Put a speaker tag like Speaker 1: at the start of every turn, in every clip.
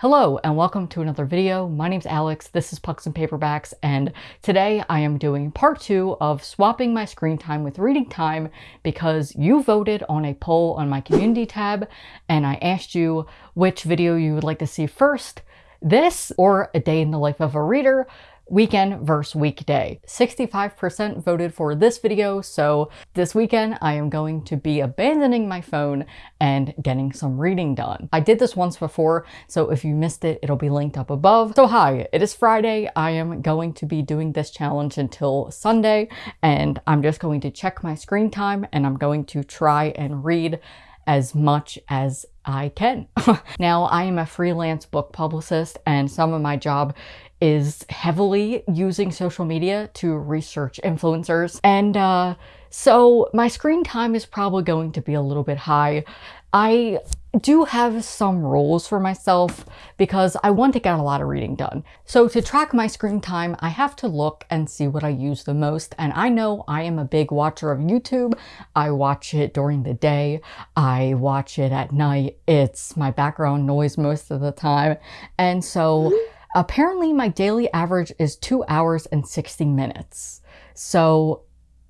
Speaker 1: Hello and welcome to another video. My name's Alex, this is Pucks and Paperbacks, and today I am doing part two of swapping my screen time with reading time because you voted on a poll on my community tab and I asked you which video you would like to see first, this or a day in the life of a reader, weekend versus weekday. 65% voted for this video, so this weekend I am going to be abandoning my phone and getting some reading done. I did this once before, so if you missed it, it'll be linked up above. So hi, it is Friday. I am going to be doing this challenge until Sunday, and I'm just going to check my screen time and I'm going to try and read as much as I can. now, I am a freelance book publicist and some of my job is heavily using social media to research influencers. And uh, so my screen time is probably going to be a little bit high. I do have some rules for myself because I want to get a lot of reading done. So to track my screen time, I have to look and see what I use the most. And I know I am a big watcher of YouTube. I watch it during the day. I watch it at night. It's my background noise most of the time. And so apparently my daily average is two hours and 60 minutes. So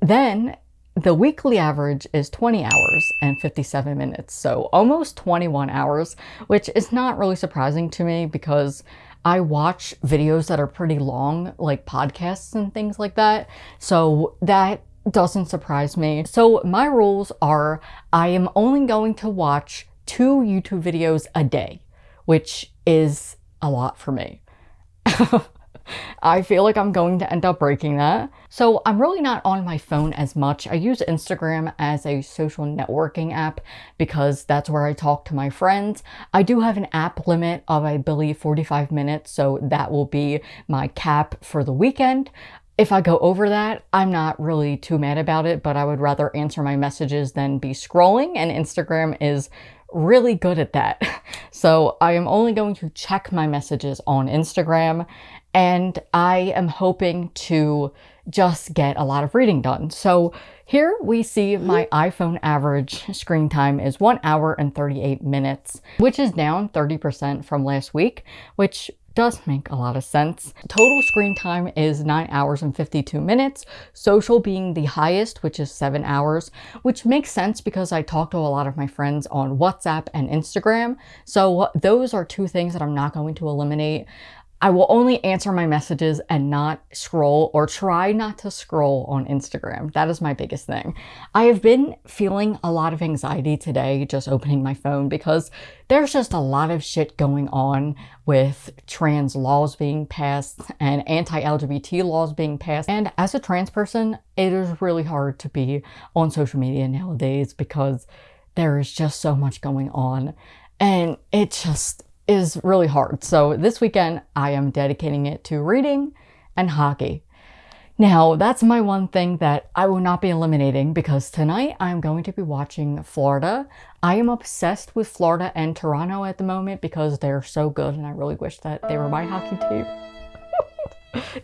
Speaker 1: then the weekly average is 20 hours and 57 minutes, so almost 21 hours, which is not really surprising to me because I watch videos that are pretty long, like podcasts and things like that, so that doesn't surprise me. So my rules are I am only going to watch two YouTube videos a day, which is a lot for me. I feel like I'm going to end up breaking that. So I'm really not on my phone as much. I use Instagram as a social networking app because that's where I talk to my friends. I do have an app limit of, I believe, 45 minutes, so that will be my cap for the weekend. If I go over that, I'm not really too mad about it, but I would rather answer my messages than be scrolling, and Instagram is really good at that. So I am only going to check my messages on Instagram and I am hoping to just get a lot of reading done. So here we see my iPhone average screen time is 1 hour and 38 minutes, which is down 30% from last week, which does make a lot of sense. Total screen time is 9 hours and 52 minutes, social being the highest, which is 7 hours, which makes sense because I talk to a lot of my friends on WhatsApp and Instagram. So those are two things that I'm not going to eliminate. I will only answer my messages and not scroll or try not to scroll on Instagram. That is my biggest thing. I have been feeling a lot of anxiety today just opening my phone because there's just a lot of shit going on with trans laws being passed and anti-LGBT laws being passed. And as a trans person, it is really hard to be on social media nowadays because there is just so much going on. And it just, is really hard. So this weekend I am dedicating it to reading and hockey. Now, that's my one thing that I will not be eliminating because tonight I'm going to be watching Florida. I am obsessed with Florida and Toronto at the moment because they're so good and I really wish that they were my hockey team.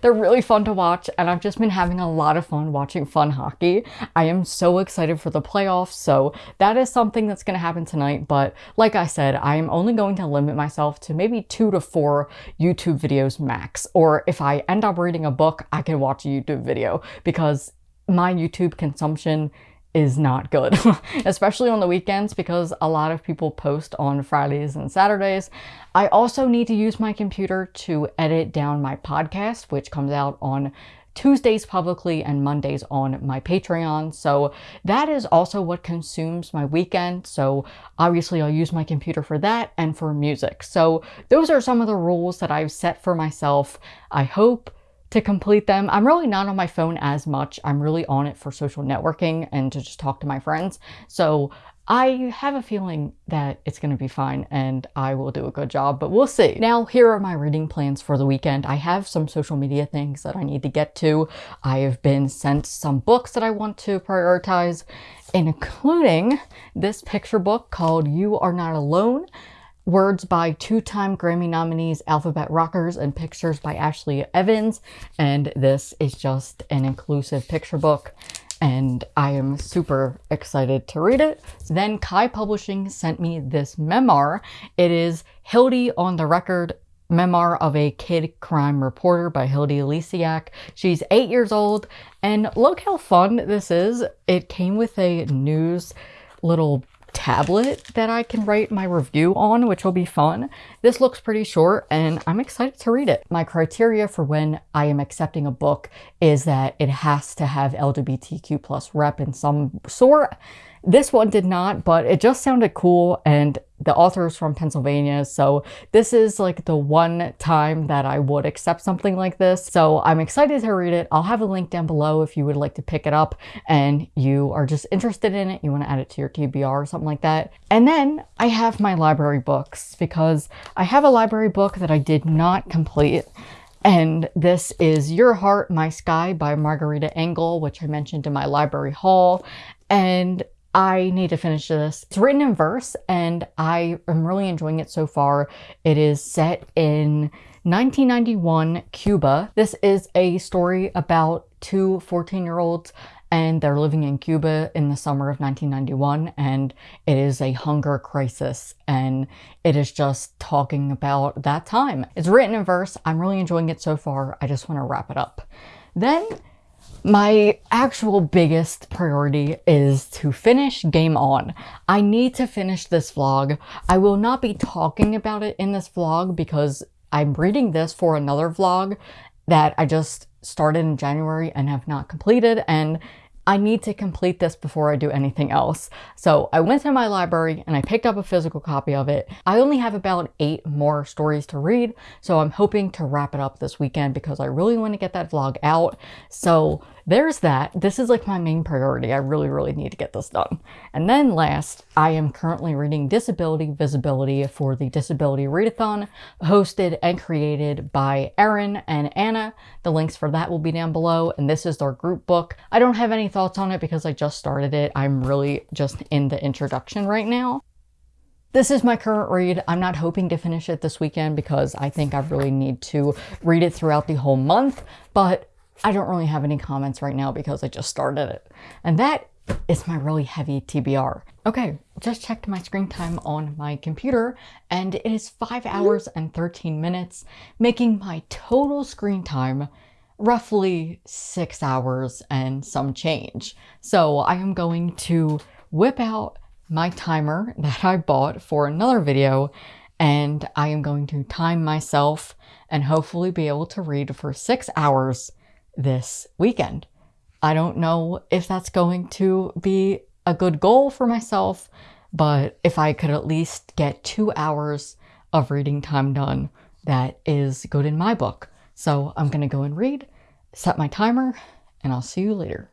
Speaker 1: They're really fun to watch and I've just been having a lot of fun watching fun hockey. I am so excited for the playoffs, so that is something that's going to happen tonight. But like I said, I am only going to limit myself to maybe two to four YouTube videos max. Or if I end up reading a book, I can watch a YouTube video because my YouTube consumption is not good, especially on the weekends because a lot of people post on Fridays and Saturdays. I also need to use my computer to edit down my podcast, which comes out on Tuesdays publicly and Mondays on my Patreon. So that is also what consumes my weekend. So obviously I'll use my computer for that and for music. So those are some of the rules that I've set for myself. I hope to complete them. I'm really not on my phone as much. I'm really on it for social networking and to just talk to my friends. So I have a feeling that it's going to be fine and I will do a good job, but we'll see. Now, here are my reading plans for the weekend. I have some social media things that I need to get to. I have been sent some books that I want to prioritize, including this picture book called You Are Not Alone words by two-time Grammy nominees Alphabet Rockers and pictures by Ashley Evans. And this is just an inclusive picture book. and I am super excited to read it. Then Kai Publishing sent me this memoir. It is Hilde on the Record memoir of a kid crime reporter by Hilde Lysiak. She's eight years old, and look how fun this is. It came with a news little tablet that I can write my review on, which will be fun. This looks pretty short and I'm excited to read it. My criteria for when I am accepting a book is that it has to have LGBTQ plus rep in some sort. This one did not, but it just sounded cool and the author is from Pennsylvania, so this is like the one time that I would accept something like this. So I'm excited to read it. I'll have a link down below if you would like to pick it up and you are just interested in it, you want to add it to your TBR or something like that. And then I have my library books because I have a library book that I did not complete and this is Your Heart, My Sky by Margarita Engle, which I mentioned in my library haul. And I need to finish this. It's written in verse and I am really enjoying it so far. It is set in 1991 Cuba. This is a story about two 14-year-olds and they're living in Cuba in the summer of 1991 and it is a hunger crisis and it is just talking about that time. It's written in verse. I'm really enjoying it so far. I just want to wrap it up. Then my actual biggest priority is to finish Game On. I need to finish this vlog. I will not be talking about it in this vlog because I'm reading this for another vlog that I just started in January and have not completed and I need to complete this before I do anything else. So I went to my library and I picked up a physical copy of it. I only have about eight more stories to read, so I'm hoping to wrap it up this weekend because I really want to get that vlog out. So there's that. This is like my main priority. I really, really need to get this done. And then last, I am currently reading Disability Visibility for the Disability Readathon, hosted and created by Erin and Anna. The links for that will be down below, and this is their group book. I don't have any thoughts on it because I just started it. I'm really just in the introduction right now. This is my current read. I'm not hoping to finish it this weekend because I think I really need to read it throughout the whole month, but I don't really have any comments right now because I just started it. And that is my really heavy TBR. Okay, just checked my screen time on my computer and it is 5 hours and 13 minutes, making my total screen time roughly 6 hours and some change. So I am going to whip out my timer that I bought for another video and I am going to time myself and hopefully be able to read for 6 hours this weekend. I don't know if that's going to be a good goal for myself, but if I could at least get two hours of reading time done, that is good in my book. So I'm going to go and read, set my timer, and I'll see you later.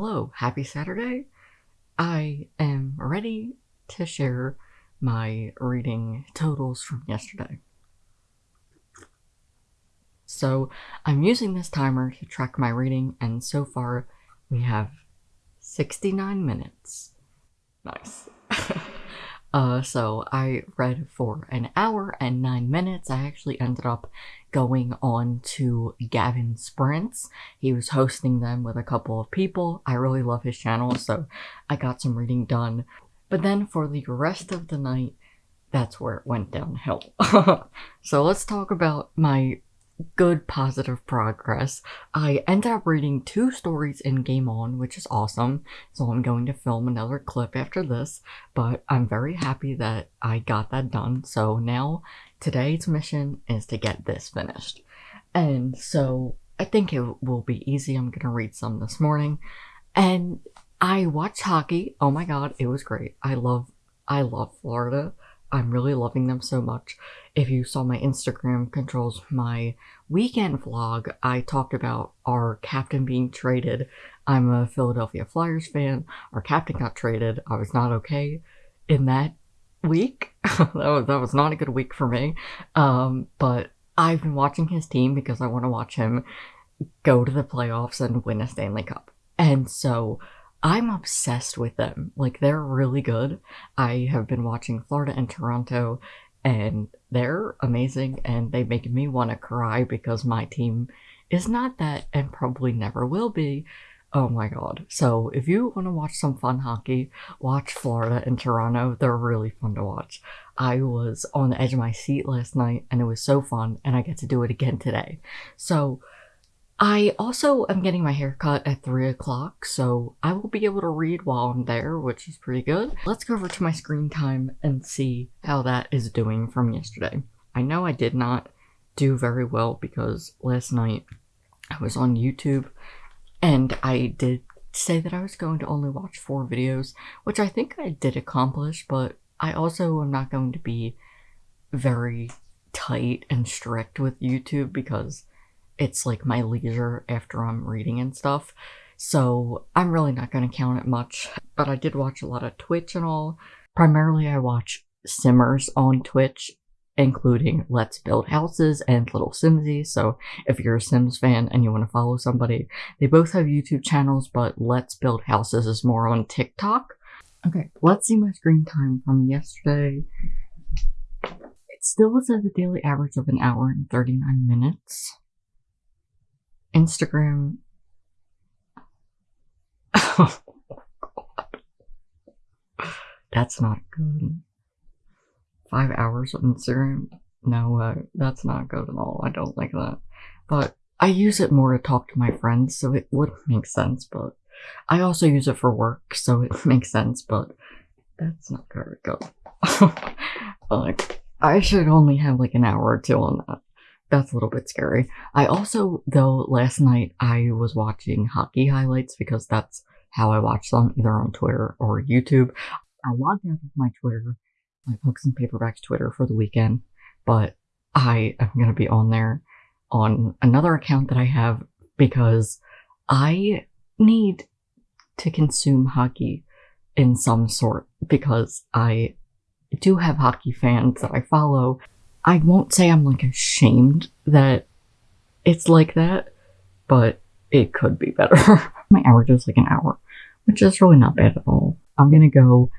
Speaker 1: Hello, happy Saturday. I am ready to share my reading totals from yesterday. So I'm using this timer to track my reading and so far we have 69 minutes. Nice. Uh, so I read for an hour and nine minutes. I actually ended up going on to Gavin Sprints. He was hosting them with a couple of people. I really love his channel, so I got some reading done. But then for the rest of the night, that's where it went downhill. so let's talk about my good positive progress. I ended up reading two stories in Game On, which is awesome. So I'm going to film another clip after this, but I'm very happy that I got that done. So now today's mission is to get this finished. And so I think it will be easy. I'm going to read some this morning. And I watched hockey. Oh my god, it was great. I love I love Florida. I'm really loving them so much. If you saw my Instagram controls my weekend vlog, I talked about our captain being traded. I'm a Philadelphia Flyers fan. Our captain got traded. I was not okay in that week. that, was, that was not a good week for me. Um, but I've been watching his team because I want to watch him go to the playoffs and win a Stanley Cup. And so I'm obsessed with them. Like, they're really good. I have been watching Florida and Toronto, and they're amazing, and they make me want to cry because my team is not that and probably never will be. Oh my god. So, if you want to watch some fun hockey, watch Florida and Toronto. They're really fun to watch. I was on the edge of my seat last night, and it was so fun, and I get to do it again today. So, I also am getting my hair cut at 3 o'clock, so I will be able to read while I'm there, which is pretty good. Let's go over to my screen time and see how that is doing from yesterday. I know I did not do very well because last night I was on YouTube and I did say that I was going to only watch four videos, which I think I did accomplish, but I also am not going to be very tight and strict with YouTube because it's like my leisure after I'm reading and stuff. So I'm really not going to count it much. But I did watch a lot of Twitch and all. Primarily, I watch Simmers on Twitch, including Let's Build Houses and Lilsimsie. So if you're a Sims fan and you want to follow somebody, they both have YouTube channels, but Let's Build Houses is more on TikTok. Okay, let's see my screen time from yesterday. It still was at a daily average of an hour and 39 minutes. Instagram. Oh, that's not good. Five hours of Instagram? No, uh, that's not good at all. I don't like that. But I use it more to talk to my friends, so it would make sense, but I also use it for work, so it makes sense, but that's not very good. like, I should only have like an hour or two on that that's a little bit scary. I also, though, last night I was watching hockey highlights because that's how I watch them, either on Twitter or YouTube. I logged out of my Twitter, my Pucks and Paperbacks Twitter for the weekend, but I am going to be on there on another account that I have because I need to consume hockey in some sort because I do have hockey fans that I follow I won't say I'm like ashamed that it's like that, but it could be better. My average is like an hour, which is really not bad at all. I'm gonna go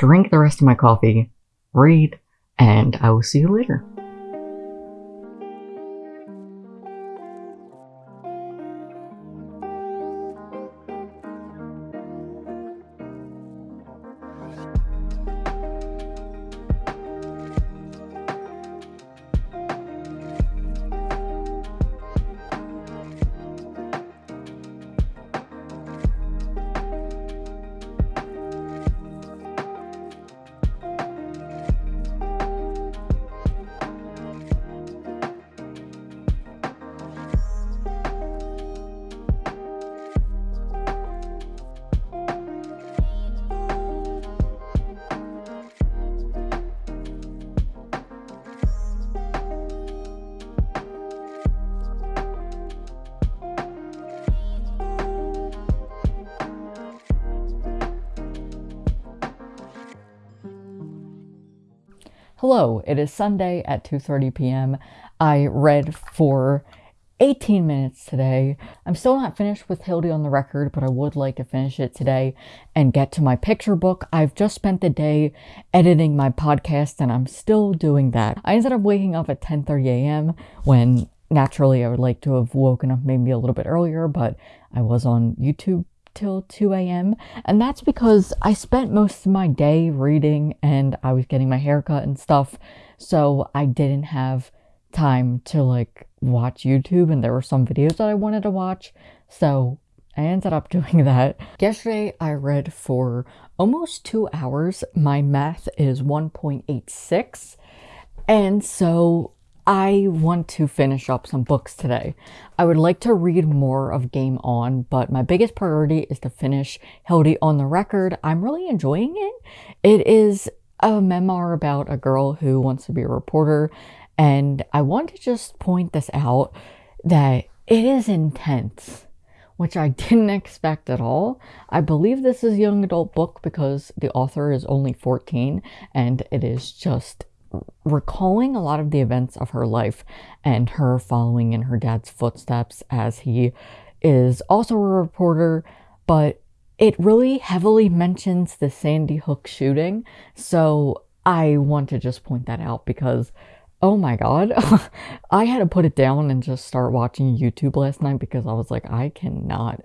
Speaker 1: drink the rest of my coffee, read, and I will see you later. Hello, it is Sunday at 2:30 p.m. I read for 18 minutes today. I'm still not finished with Hilde on the record, but I would like to finish it today and get to my picture book. I've just spent the day editing my podcast and I'm still doing that. I ended up waking up at 10:30 a.m. when naturally I would like to have woken up maybe a little bit earlier, but I was on YouTube till 2 a.m. And that's because I spent most of my day reading and I was getting my hair cut and stuff. So I didn't have time to like watch YouTube and there were some videos that I wanted to watch. So I ended up doing that. Yesterday I read for almost two hours. My math is 1.86. And so I want to finish up some books today. I would like to read more of Game On, but my biggest priority is to finish Hilde on the Record. I'm really enjoying it. It is a memoir about a girl who wants to be a reporter, and I want to just point this out that it is intense, which I didn't expect at all. I believe this is a young adult book because the author is only 14, and it is just recalling a lot of the events of her life and her following in her dad's footsteps as he is also a reporter, but it really heavily mentions the Sandy Hook shooting. So I want to just point that out because oh my god, I had to put it down and just start watching YouTube last night because I was like, I cannot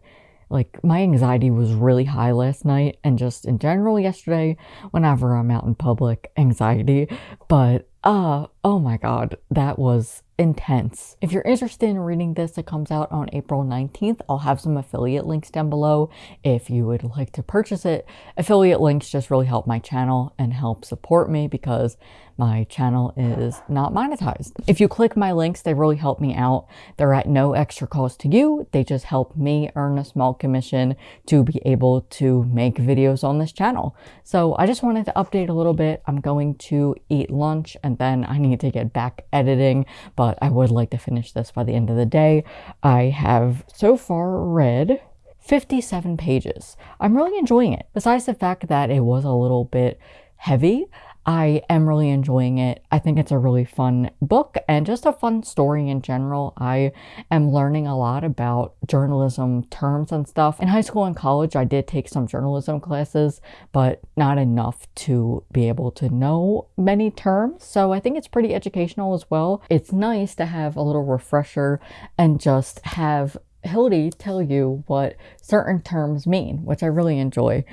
Speaker 1: like my anxiety was really high last night and just in general yesterday whenever I'm out in public anxiety but uh oh my god that was intense. If you're interested in reading this, it comes out on April 19th. I'll have some affiliate links down below if you would like to purchase it. Affiliate links just really help my channel and help support me because my channel is not monetized. If you click my links, they really help me out. They're at no extra cost to you. They just help me earn a small commission to be able to make videos on this channel. So I just wanted to update a little bit. I'm going to eat lunch and then I need to get back editing, but I would like to finish this by the end of the day. I have so far read 57 pages. I'm really enjoying it. Besides the fact that it was a little bit heavy, I am really enjoying it. I think it's a really fun book and just a fun story in general. I am learning a lot about journalism terms and stuff. In high school and college, I did take some journalism classes, but not enough to be able to know many terms. So I think it's pretty educational as well. It's nice to have a little refresher and just have Hilde tell you what certain terms mean, which I really enjoy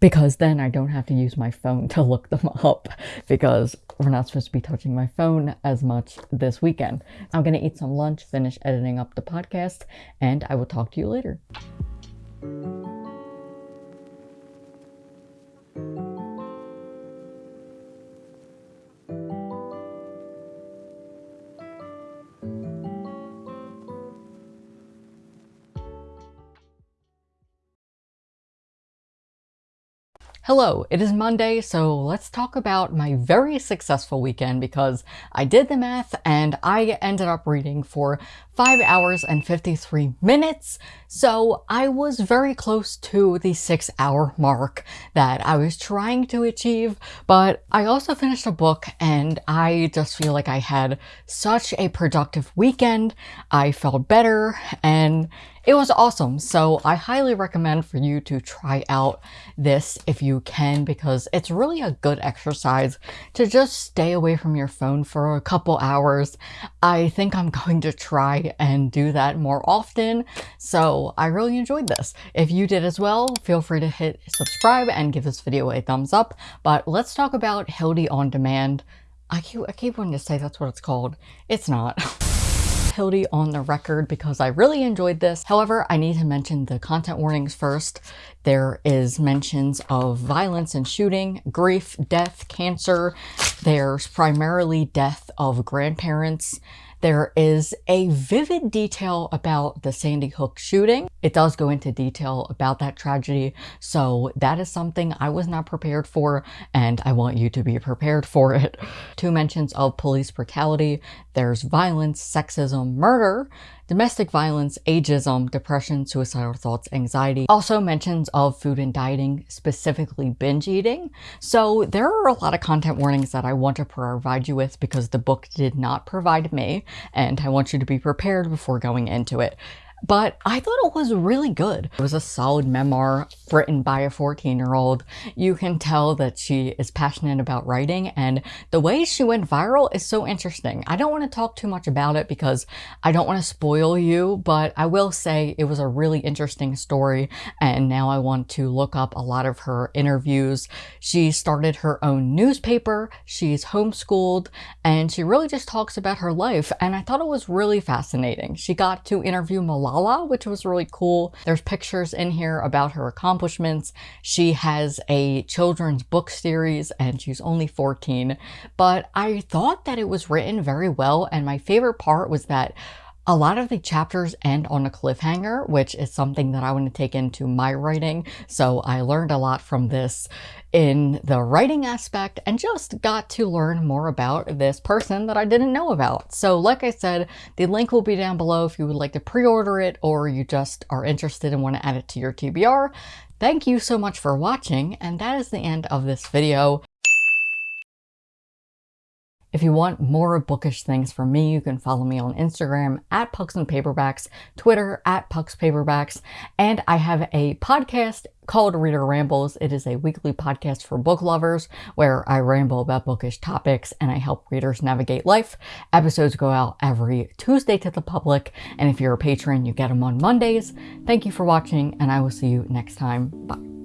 Speaker 1: because then I don't have to use my phone to look them up because we're not supposed to be touching my phone as much this weekend. I'm going to eat some lunch, finish editing up the podcast, and I will talk to you later. Hello, it is Monday, so let's talk about my very successful weekend because I did the math and I ended up reading for 5 hours and 53 minutes, so I was very close to the 6 hour mark that I was trying to achieve, but I also finished a book and I just feel like I had such a productive weekend, I felt better, and it was awesome, so I highly recommend for you to try out this if you can because it's really a good exercise to just stay away from your phone for a couple hours. I think I'm going to try and do that more often, so I really enjoyed this. If you did as well, feel free to hit subscribe and give this video a thumbs up, but let's talk about Hilde On Demand. I keep, I keep wanting to say that's what it's called. It's not. Hilde on the record because I really enjoyed this. However, I need to mention the content warnings first. There is mentions of violence and shooting, grief, death, cancer. There's primarily death of grandparents there is a vivid detail about the Sandy Hook shooting. It does go into detail about that tragedy, so that is something I was not prepared for, and I want you to be prepared for it. Two mentions of police brutality. There's violence, sexism, murder, domestic violence, ageism, um, depression, suicidal thoughts, anxiety. Also mentions of food and dieting, specifically binge eating. So there are a lot of content warnings that I want to provide you with because the book did not provide me, and I want you to be prepared before going into it. But I thought it was really good. It was a solid memoir written by a 14 year old. You can tell that she is passionate about writing and the way she went viral is so interesting. I don't want to talk too much about it because I don't want to spoil you, but I will say it was a really interesting story and now I want to look up a lot of her interviews. She started her own newspaper, she's homeschooled, and she really just talks about her life and I thought it was really fascinating. She got to interview Which was really cool. There's pictures in here about her accomplishments. She has a children's book series and she's only 14, but I thought that it was written very well and my favorite part was that a lot of the chapters end on a cliffhanger, which is something that I want to take into my writing. So I learned a lot from this in the writing aspect and just got to learn more about this person that I didn't know about. So like I said, the link will be down below if you would like to pre-order it or you just are interested and want to add it to your TBR. Thank you so much for watching and that is the end of this video. If you want more bookish things from me, you can follow me on Instagram at Pucks and Paperbacks, Twitter at Pucks Paperbacks, and I have a podcast called Reader Rambles. It is a weekly podcast for book lovers where I ramble about bookish topics and I help readers navigate life. Episodes go out every Tuesday to the public, and if you're a patron, you get them on Mondays. Thank you for watching, and I will see you next time. Bye.